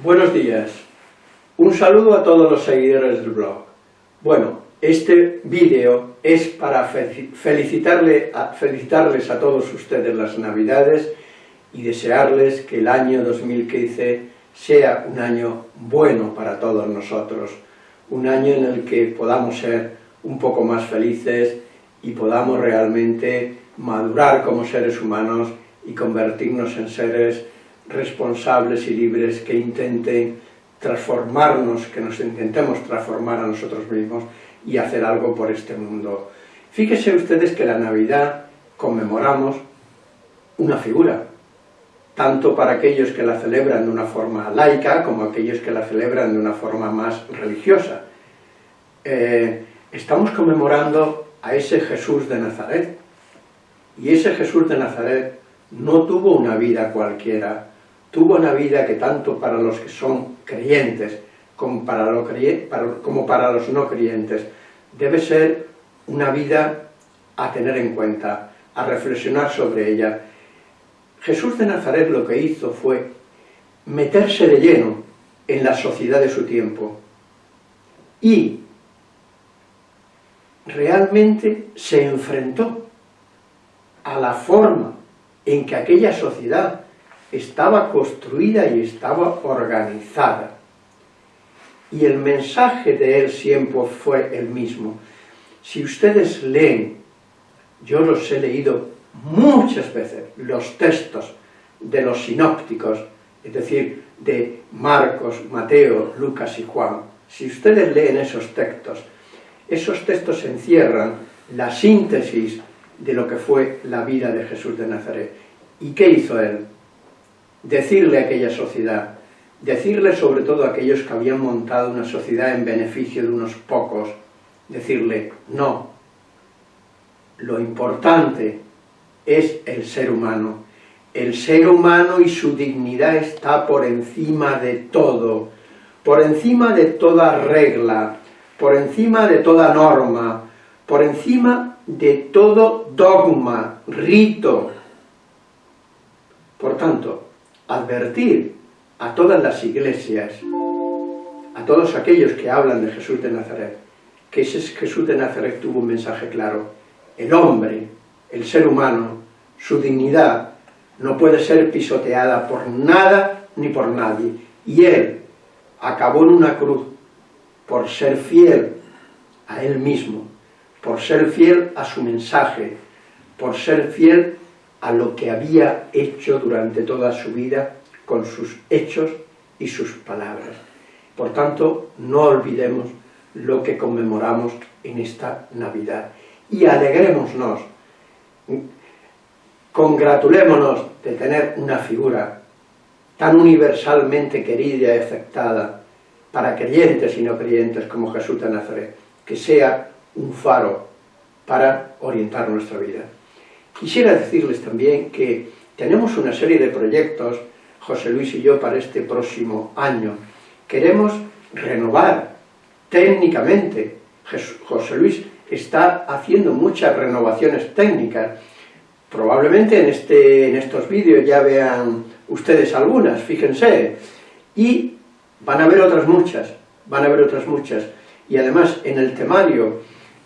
Buenos días. Un saludo a todos los seguidores del blog. Bueno, este vídeo es para felicitarle felicitarles a todos ustedes las Navidades y desearles que el año 2015 sea un año bueno para todos nosotros, un año en el que podamos ser un poco más felices y podamos realmente madurar como seres humanos y convertirnos en seres responsables y libres que intenten transformarnos, que nos intentemos transformar a nosotros mismos y hacer algo por este mundo. Fíjense ustedes que la Navidad conmemoramos una figura, tanto para aquellos que la celebran de una forma laica como aquellos que la celebran de una forma más religiosa. Eh, estamos conmemorando a ese Jesús de Nazaret, y ese Jesús de Nazaret no tuvo una vida cualquiera, tuvo una vida que tanto para los que son creyentes como para, los no creyentes debe ser una vida a tener en cuenta, a reflexionar sobre ella. Jesús de Nazaret lo que hizo fue meterse de lleno en la sociedad de su tiempo y realmente se enfrentó a la forma en que aquella sociedad estaba construida y estaba organizada. Y el mensaje de él siempre fue el mismo. Si ustedes leen, yo los he leído muchas veces, los textos de los sinópticos, es decir, de Marcos, Mateo, Lucas y Juan, si ustedes leen esos textos, esos textos encierran la síntesis de lo que fue la vida de Jesús de Nazaret. ¿Y qué hizo él? Decirle a aquella sociedad, decirle sobre todo a aquellos que habían montado una sociedad en beneficio de unos pocos, decirle, no, lo importante es el ser humano. El ser humano y su dignidad está por encima de todo, por encima de toda regla, por encima de toda norma, por encima de todo dogma, rito. Por tanto, advertir a todas las iglesias, a todos aquellos que hablan de Jesús de Nazaret, que ese Jesús de Nazaret tuvo un mensaje claro. El hombre, el ser humano, su dignidad, no puede ser pisoteada por nada ni por nadie. Y él acabó en una cruz por ser fiel a él mismo, por ser fiel a su mensaje, por ser fiel a lo que había hecho durante toda su vida con sus hechos y sus palabras. Por tanto, no olvidemos lo que conmemoramos en esta Navidad. Y alegrémonos, congratulémonos de tener una figura tan universalmente querida y aceptada para creyentes y no creyentes como Jesús de Nazaret, que sea un faro para orientar nuestra vida. Quisiera decirles también que tenemos una serie de proyectos, José Luis y yo, para este próximo año. Queremos renovar técnicamente. José Luis está haciendo muchas renovaciones técnicas. Probablemente en, este, en estos vídeos ya vean ustedes algunas, fíjense. Y van a ver otras muchas, van a ver otras muchas. Y además, en el temario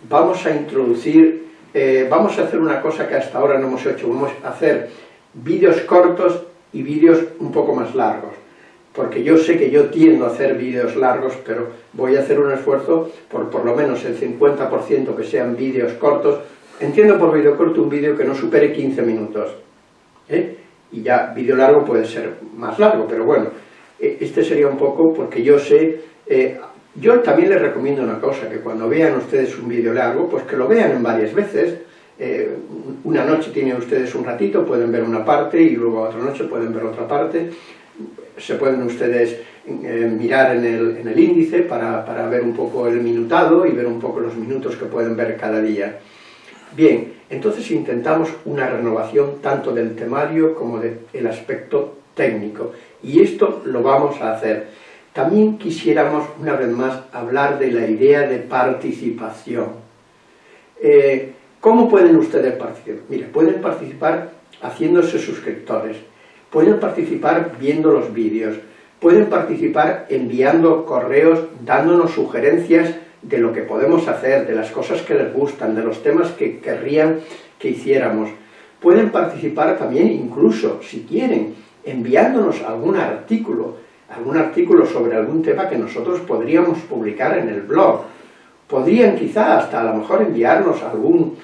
vamos a introducir, eh, vamos a hacer una cosa que hasta ahora no hemos hecho, vamos a hacer vídeos cortos y vídeos un poco más largos, porque yo sé que yo tiendo a hacer vídeos largos, pero voy a hacer un esfuerzo por por lo menos el 50% que sean vídeos cortos, entiendo por vídeo corto un vídeo que no supere 15 minutos, ¿eh? y ya vídeo largo puede ser más largo, pero bueno, e, este sería un poco porque yo sé, eh, yo también les recomiendo una cosa, que cuando vean ustedes un vídeo largo, pues que lo vean en varias veces, eh, una noche tienen ustedes un ratito, pueden ver una parte y luego otra noche pueden ver otra parte, se pueden ustedes eh, mirar en el, en el índice para, para, ver un poco el minutado y ver un poco los minutos que pueden ver cada día. Bien, entonces intentamos una renovación tanto del temario como del aspecto técnico, y esto lo vamos a hacer. También quisiéramos, una vez más, hablar de la idea de participación. Eh, ¿Cómo pueden ustedes participar? Mire, pueden participar haciéndose suscriptores, pueden participar viendo los vídeos, pueden participar enviando correos, dándonos sugerencias de lo que podemos hacer, de las cosas que les gustan, de los temas que querrían que hiciéramos. Pueden participar también incluso, si quieren, enviándonos algún artículo, algún artículo sobre algún tema que nosotros podríamos publicar en el blog. Podrían quizá hasta a lo mejor enviarnos algún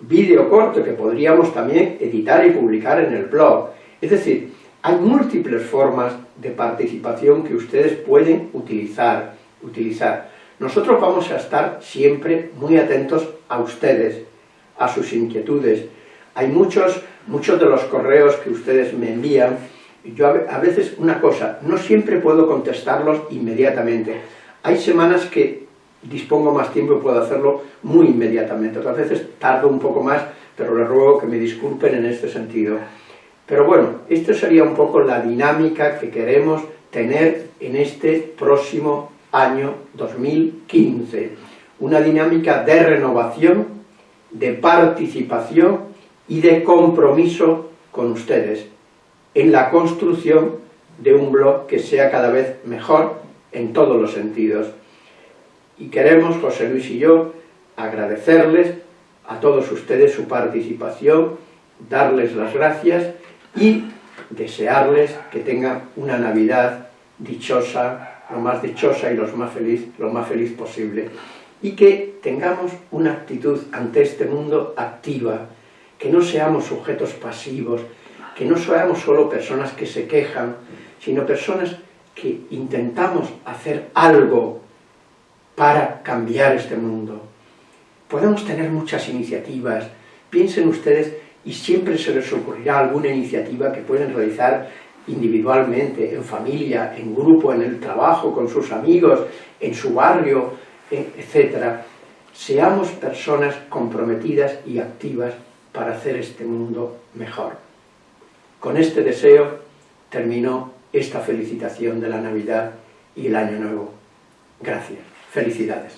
vídeo corto que podríamos también editar y publicar en el blog. Es decir, hay múltiples formas de participación que ustedes pueden utilizar. utilizar. Nosotros vamos a estar siempre muy atentos a ustedes, a sus inquietudes. Hay muchos, muchos de los correos que ustedes me envían, yo a veces, una cosa, no siempre puedo contestarlos inmediatamente. Hay semanas que dispongo más tiempo y puedo hacerlo muy inmediatamente. Otras veces tardo un poco más, pero les ruego que me disculpen en este sentido. Pero bueno, esto sería un poco la dinámica que queremos tener en este próximo año 2015. Una dinámica de renovación, de participación y de compromiso con ustedes en la construcción de un blog que sea cada vez mejor en todos los sentidos. Y queremos, José Luis y yo, agradecerles a todos ustedes su participación, darles las gracias y desearles que tengan una Navidad dichosa, lo más dichosa y lo más feliz, lo más feliz posible. Y que tengamos una actitud ante este mundo activa, que no seamos sujetos pasivos, que no seamos solo personas que se quejan, sino personas que intentamos hacer algo para cambiar este mundo. Podemos tener muchas iniciativas, piensen ustedes y siempre se les ocurrirá alguna iniciativa que pueden realizar individualmente, en familia, en grupo, en el trabajo, con sus amigos, en su barrio, etc. Seamos personas comprometidas y activas para hacer este mundo mejor. Con este deseo terminó esta felicitación de la Navidad y el Año Nuevo. Gracias. Felicidades.